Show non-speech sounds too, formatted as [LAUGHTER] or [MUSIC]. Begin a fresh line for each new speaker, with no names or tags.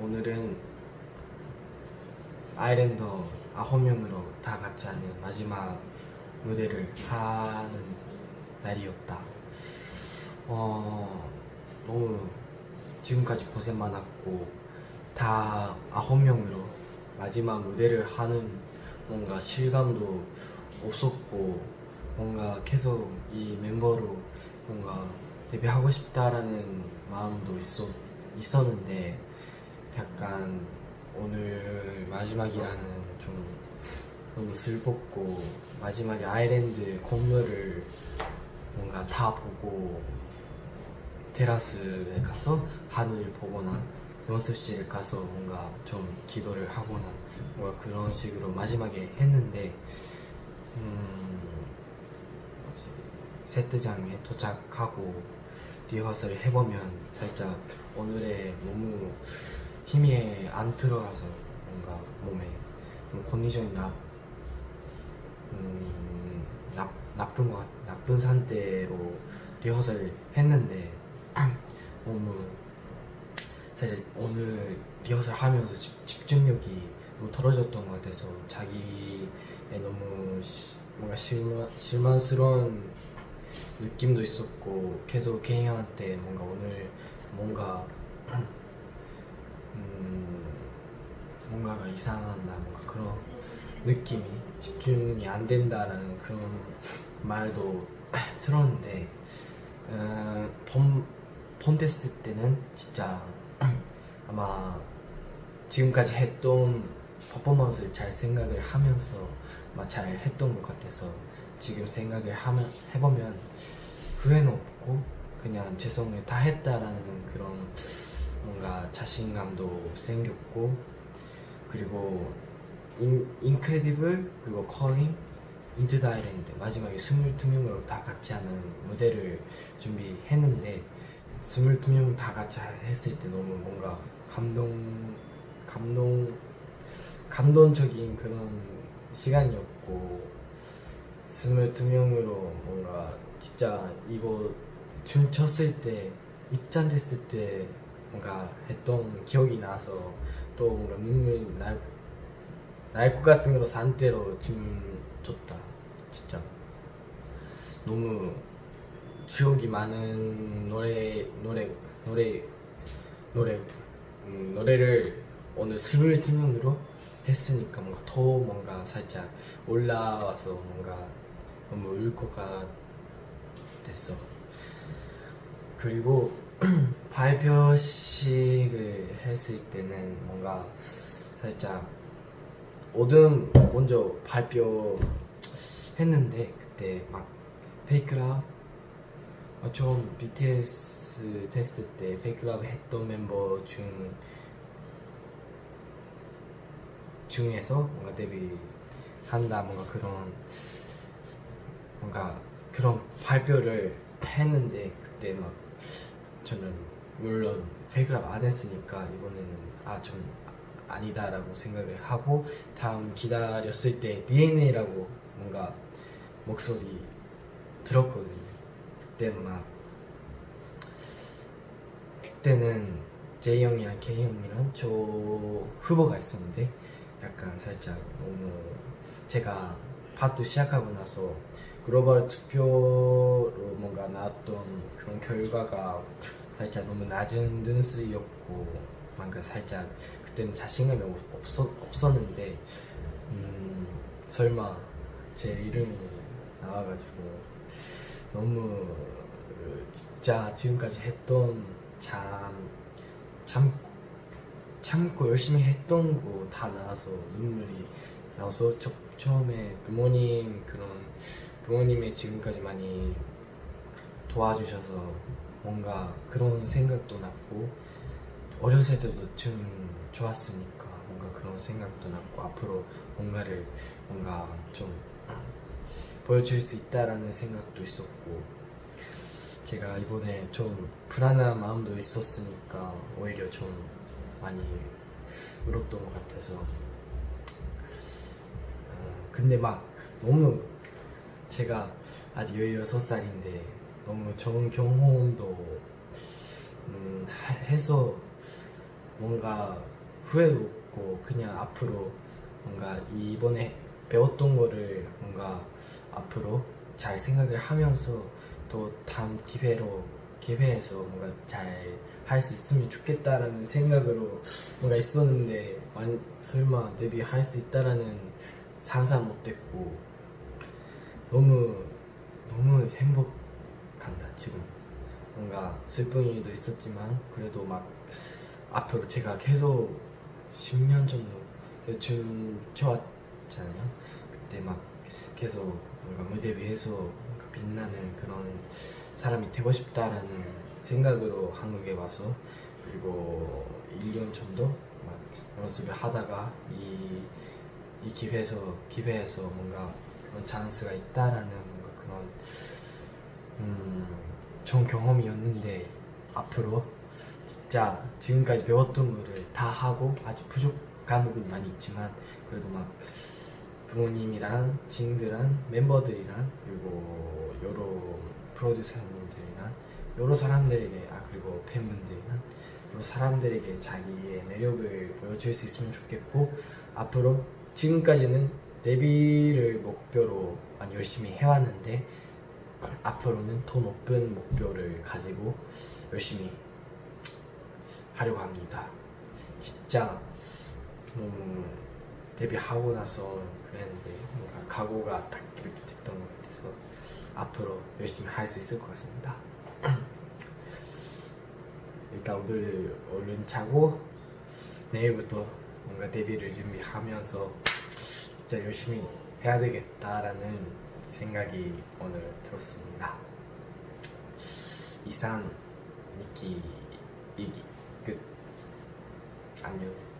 오늘은 아일랜더 아홉 명으로 다 같이 하는 마지막 무대를 하는 날이었다 어, 너무 지금까지 고생 많았고 다 아홉 명으로 마지막 무대를 하는 뭔가 실감도 없었고 뭔가 계속 이 멤버로 뭔가 데뷔하고 싶다라는 마음도 있었, 있었는데 약간 오늘 마지막이라는 좀 너무 슬펐고 마지막에 아일랜드 건물을 뭔가 다 보고 테라스에 가서 하늘 보거나 연습실 가서 뭔가 좀 기도를 하거나 뭔가 그런 식으로 마지막에 했는데 음, 세트장에 도착하고 리허설을 해보면 살짝 오늘의 너무 힘이 안 들어가서 뭔가 몸에 컨디션이 나, 음, 나, 나쁜 것 같, 나쁜 상태로 리허설 했는데 [CLEARS THROAT] 너무 사실 오늘 리허설 하면서 집, 중력이 너무 떨어졌던 것 같아서 자기에 너무 시, 뭔가 실망, 실망스러운 느낌도 있었고 계속 개인한테 뭔가 오늘 뭔가 [CLEARS THROAT] 음, 뭔가가 이상한다 뭔가 그런 느낌이 집중이 안 된다라는 그런 말도 [CLEARS THROAT] 들었는데 음, 번, 번됐을 때는 진짜 [CLEARS THROAT] 아마 지금까지 했던 퍼포먼스를 잘 생각을 하면서 막잘 했던 것 같아서 지금 생각을 하면, 해보면 후회는 없고 그냥 죄송해다 했다라는 그런 뭔가 자신감도 생겼고 그리고 인, 인크레디블 그리고 커링 인트 다이랜드 마지막에 22명으로 다 같이 하는 무대를 준비했는데 22명 다 같이 했을 때 너무 뭔가 감동 감동 감동적인 그런 시간이었고 22명으로 뭔가 진짜 이거 춤 췄을 때 입장됐을 때 뭔가 했던 기억이 나서 또 뭔가 눈물 날, 날 것 같은 걸로 산대로 짐을 줬다 진짜 너무 추억이 많은 노래 노래 노래 노래 음, 노래를 오늘 스물 팀으로 했으니까 뭔가 더 뭔가 살짝 올라와서 뭔가 너무 울것 같았어 그리고 [CLEARS THROAT] 발표식을 했을 때는 뭔가 살짝 오든 먼저 발표했는데 그때 막 페이크라 아, 처음 BTS 테스트 때 페이클럽 했던 멤버 중 중에서 뭔가 데뷔한다 뭔가 그런 뭔가 그런 발표를 했는데 그때 막 저는 물론 1 0 0안 했으니까 이번에는 아전 아니다 라고 생각을 하고 다음 기다렸을 때 DNA라고 뭔가 목소리 들었거든요 그때 막 그때는 제이 형이랑 K 형이랑 저 후보가 있었는데 약간 살짝 너무 제가 파트 시작하고 나서 글로벌 투표로 뭔가 나왔던 그런 결과가 살짝 너무 낮은 등수었고 뭔가 살짝 그때는 자신감이 없었, 없었는데 음, 설마 제 이름이 나와가지고 너무 진짜 지금까지 했던 참, 참 참고 열심히 했던 거 다 나와서 눈물이 나와서 저, 처음에 부모님 그런 부모님의 지금까지 많이 도와주셔서 뭔가 그런 생각도 났고 어렸을 때도 좀 좋았으니까 뭔가 그런 생각도 났고 앞으로 뭔가를 뭔가 좀 보여줄 수 있다라는 생각도 있었고 제가 이번에 좀 불안한 마음도 있었으니까 오히려 좀 많이 울었던 것 같아서 아, 근데 막 너무 제가 아직 16살인데 너무 좋은 경험도 음, 해서 뭔가 후회 도 없고 그냥 앞으로 뭔가 이번에 배웠던 거를 뭔가 앞으로 잘 생각을 하면서 또 다음 기회로 기회해서 뭔가 잘 할 수 있으면 좋겠다라는 생각으로 뭔가 있었는데 완, 설마 데뷔할 수 있다라는 상상 못했고 너무 슬픈 일도 있었지만 그래도 막 앞으로 제가 계속 10년 정도 대충 채웠잖아요 그때 막 계속 뭔가 무대 위에서 뭔가 빛나는 그런 사람이 되고 싶다라는 생각으로 한국에 와서 그리고 1년 정도 막 연습을 하다가 이, 이 기회에서 기회에서 뭔가 그런 찬스가 있다라는 뭔가 그런 음, 좋은 경험이었는데 앞으로 진짜 지금까지 배웠던 거를 다 하고 아직 부족 과목은 많이 있지만 그래도 막 부모님이랑 친구랑 멤버들이랑 그리고 여러 프로듀서님들이랑 여러 사람들에게 아 그리고 팬분들이랑 여러 사람들에게 자기의 매력을 보여줄 수 있으면 좋겠고 앞으로 지금까지는 데뷔를 목표로 많이 열심히 해왔는데 앞으로는 더 높은 목표를 가지고 열심히 하려고 합니다. 진짜 음, 데뷔하고 나서 그랬는데 뭔가 각오가 딱 이렇게 됐던 것 같아서 앞으로 열심히 할 수 있을 것 같습니다. [CLEARS THROAT] 일단 오늘 얼른 자고 내일부터 뭔가 데뷔를 준비하면서 진짜 열심히 해야 되겠다라는 생각이 오늘 들었습니다 이상 니키 일기 끝 안녕